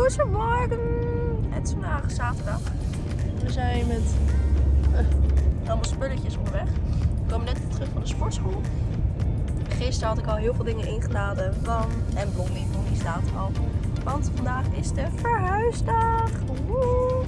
Goedemorgen! Het is vandaag zaterdag. We zijn met uh, allemaal spulletjes onderweg. We komen net terug van de sportschool. Gisteren had ik al heel veel dingen ingeladen van... En Blondie, Blondie staat al. Want vandaag is de verhuisdag. Woe!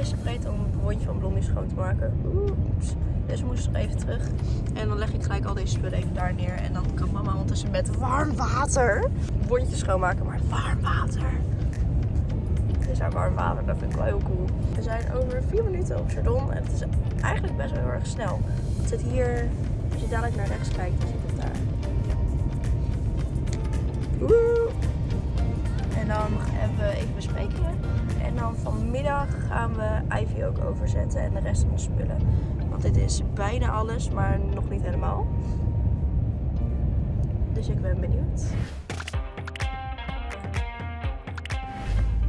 Gisteren vergeten om het rondje van Blondie schoon te maken. Oeps. Dus we moesten nog even terug. En dan leg ik gelijk al deze spullen even daar neer. En dan kan mama ondertussen met warm water bondjes schoonmaken. Maar warm water. Is daar warm water. Dat vind ik wel heel cool. We zijn over vier minuten op Chardon. En het is eigenlijk best wel heel erg snel. Het zit hier, als je dadelijk naar rechts kijkt, dan zit het daar. Woe! Dan hebben we even besprekingen. En dan vanmiddag gaan we Ivy ook overzetten en de rest van de spullen. Want dit is bijna alles, maar nog niet helemaal. Dus ik ben benieuwd.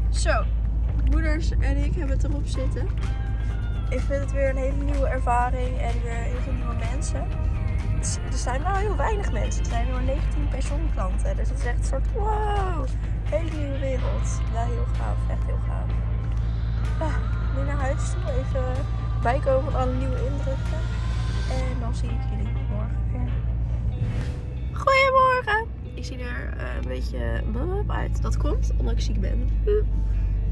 Zo, moeders en ik hebben het erop zitten. Ik vind het weer een hele nieuwe ervaring en weer heel veel nieuwe mensen. Er zijn wel heel weinig mensen. Er zijn maar 19 pensioenklanten. Dus het is echt een soort wow, hele nieuwe wereld. Ja, heel gaaf. Echt heel gaaf. Ja, nu naar huis toe. Even bijkomen van alle nieuwe indrukken. En dan zie ik jullie morgen weer. Goedemorgen! Ik zie er uh, een beetje uit. Dat komt omdat ik ziek ben.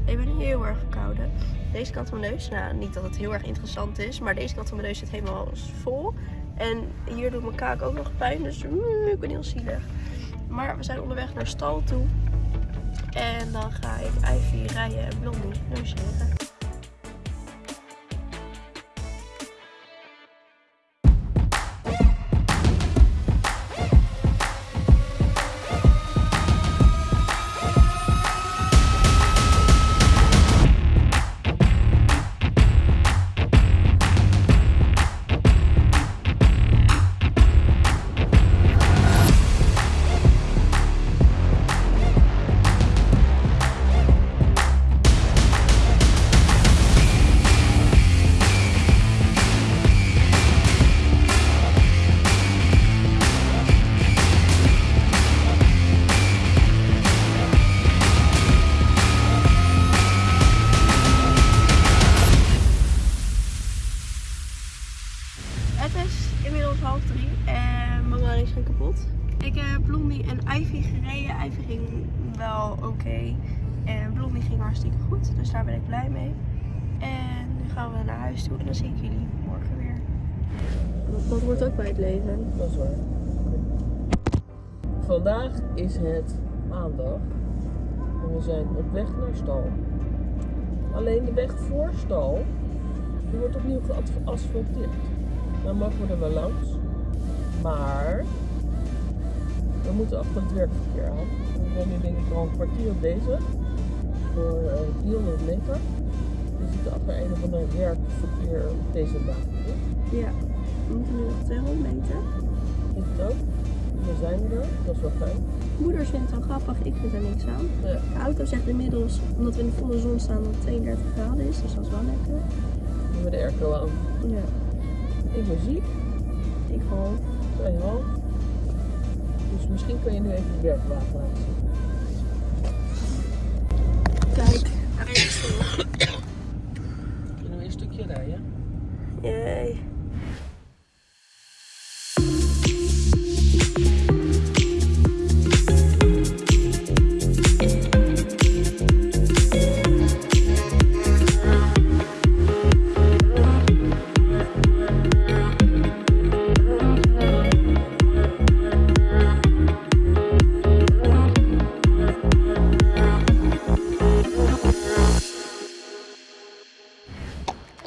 Ik ben heel erg verkouden. Deze kant van mijn neus, nou niet dat het heel erg interessant is, maar deze kant van mijn neus zit helemaal vol. En hier doet mijn kaak ook nog pijn, dus mm, ik ben heel zielig. Maar we zijn onderweg naar stal toe. En dan ga ik Ivy rijden en Blondie logeren. Ik heb Blondie en Ivy gereden. Ivy ging wel oké. En Blondie ging hartstikke goed. Dus daar ben ik blij mee. En nu gaan we naar huis toe. En dan zie ik jullie morgen weer. Dat wordt ook bij het leven. Dat is waar. Vandaag is het maandag. En we zijn op weg naar stal. Alleen de weg voor stal die wordt opnieuw geasfalteerd. Dan mogen we er wel langs. Maar we moeten achter het werkverkeer aan. We zijn nu denk ik al een kwartier bezig voor uh, eh, 400 meter. We zitten achter een of ander werkverkeer op deze baan. Ja, we moeten nu nog 200 meter. Ik het ook. We zijn er, dat is wel fijn. Moeder vindt het wel grappig, ik vind er niks aan. Ja. De auto zegt inmiddels, omdat we in de volle zon staan, dat het 32 graden is, dus dat is wel lekker. We hebben de airco aan. Ja. Ik ben ziek. Ik half. Twee half. Dus misschien kun je nu even de werkwagen laten zien. Kijk, daar is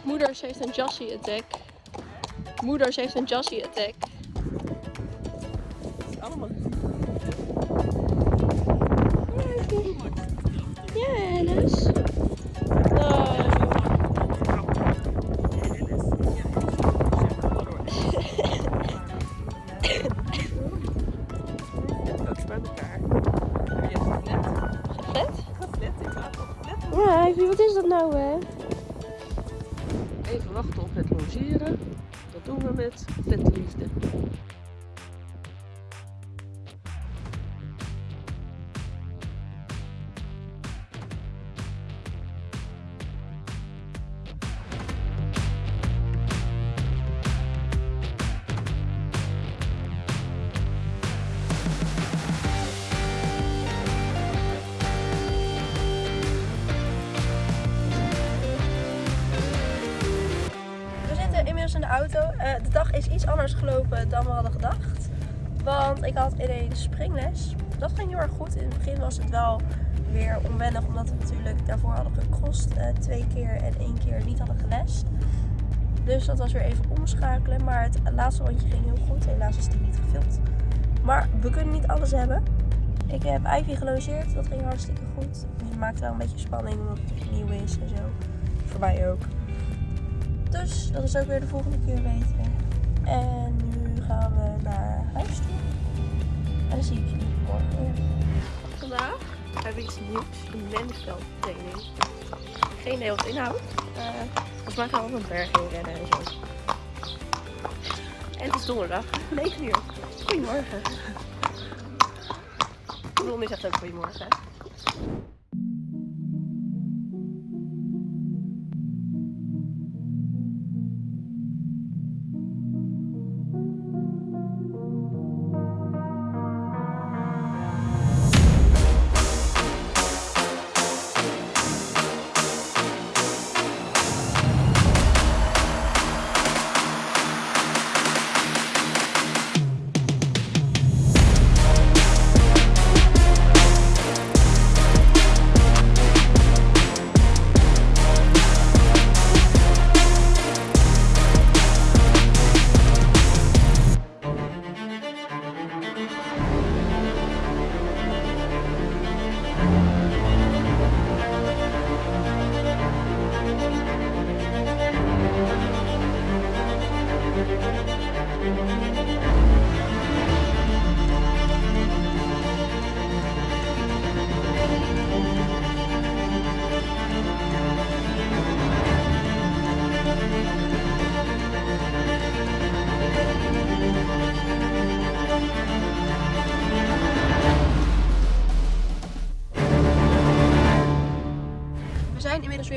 Moeders heeft een Jassy attack. Moeders heeft een Jassy attack. Het is allemaal Ja. Oh. Ja, wat is dat nou hè? Dat doen we met vetliefde. Auto. Eh, de dag is iets anders gelopen dan we hadden gedacht. Want ik had ineens springles. Dat ging heel erg goed. In het begin was het wel weer onwennig. Omdat we natuurlijk daarvoor hadden gecrossed. eh, twee keer en één keer niet hadden gelest. Dus dat was weer even omschakelen. Maar het laatste rondje ging heel goed. Helaas is die niet gefilmd. Maar we kunnen niet alles hebben. Ik heb Ivy gelogeerd. Dat ging hartstikke goed. Het maakt wel een beetje spanning omdat het nieuw is en zo. Voor mij ook. Dus dat is ook weer de volgende keer beter. En nu gaan we naar huis toe. En dan zie ik jullie morgen weer. Vandaag heb ik iets nieuws. Een training. Geen idee wat. Eh, volgens mij gaan we op een berg heen rennen en zo. En het is donderdag, 9 uur. Goedemorgen. Ronnie zegt ook goedemorgen.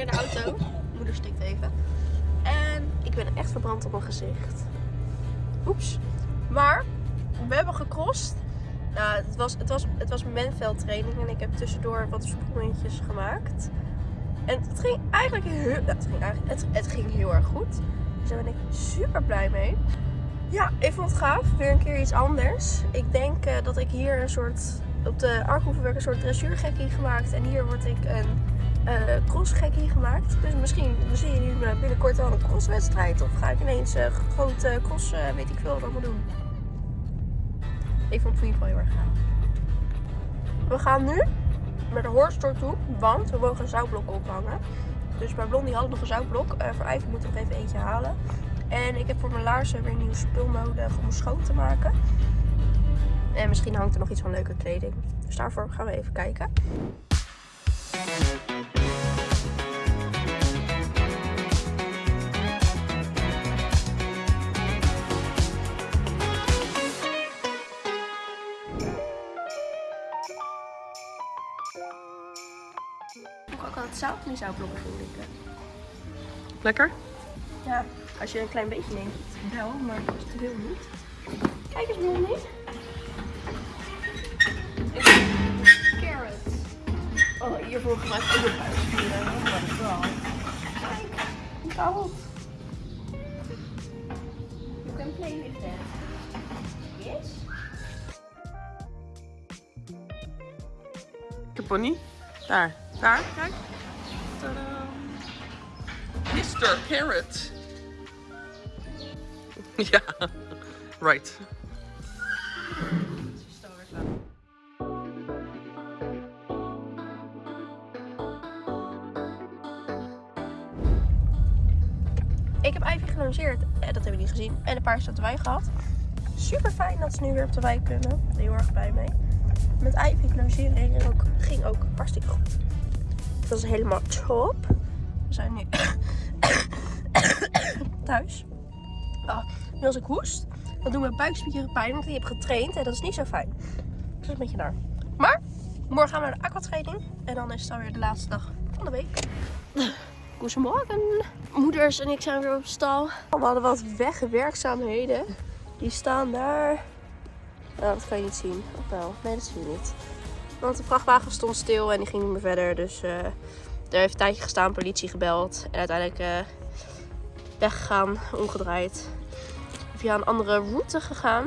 De auto. Moeder stikt even. En ik ben echt verbrand op mijn gezicht. Oeps. Maar we hebben gecrossed. Nou, het was, het was, het was menveldtraining en ik heb tussendoor wat sprongetjes gemaakt. En het ging eigenlijk heel, nou, het ging eigenlijk, het, het ging heel erg goed. Dus daar ben ik super blij mee. Ja, ik vond het gaaf. Weer een keer iets anders. Ik denk eh, dat ik hier een soort, op de Arkhoevenwerk een soort dressuurgekkie gemaakt. En hier word ik een eh crossgekkie gemaakt. Dus misschien zien jullie me binnenkort wel een crosswedstrijd. Of ga ik ineens een grote cross, eh, weet ik veel wat allemaal doen. Ik vond het in ieder geval heel erg gaaf. We gaan nu naar de Horststore toe, want we mogen een zoutblok ophangen. Dus bij Blondie hadden we nog een zoutblok. Voor Ivy moet ik nog even eentje halen. En ik heb voor mijn laarzen weer nieuw spul nodig om schoon te maken. En misschien hangt er nog iets van leuke kleding. Dus daarvoor gaan we even kijken. Ik het zout in zoutblokken vinden? Lekker? Ja, als je een klein beetje neemt, wel, maar te veel niet. Kijk eens, Blondie. Carrot. Oh, hiervoor gebruik ik ook een buikspieren. Oh my god. Kijk, koud. You can play with that. Yes? Pony. Daar. Daar, kijk. Tadaa. Mr. Carrot. ja, right. Ik heb Ivy gelongeerd. Eh, dat hebben jullie gezien. En een paar staat wij gehad. Super fijn dat ze nu weer op de wijk kunnen. Heel erg blij mee. Met Ivy logeren ging ook hartstikke goed. Dat is helemaal top. We zijn nu thuis. Ah, nu als ik hoest, dan doen mijn buikspieren pijn. Want ik heb getraind en dat is niet zo fijn. Dus dat is een beetje naar. Maar morgen gaan we naar de aquatraining. En dan is het alweer de laatste dag van de week. Goedemorgen. Moeders en ik zijn weer op stal. We hadden wat wegwerkzaamheden. Die staan daar. Nou, dat kan je niet zien. Of wel? Nee, dat zie je niet. Want de vrachtwagen stond stil en die ging niet meer verder. Dus eh er heeft een tijdje gestaan, politie gebeld. En uiteindelijk eh, weggegaan, omgedraaid. Via een andere route gegaan.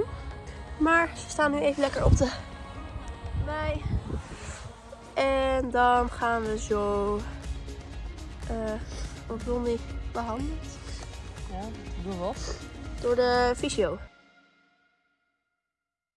Maar ze staan nu even lekker op de wei. En dan gaan we zo eh wat Blondie behandeld Ja, doe wat. door de fysio.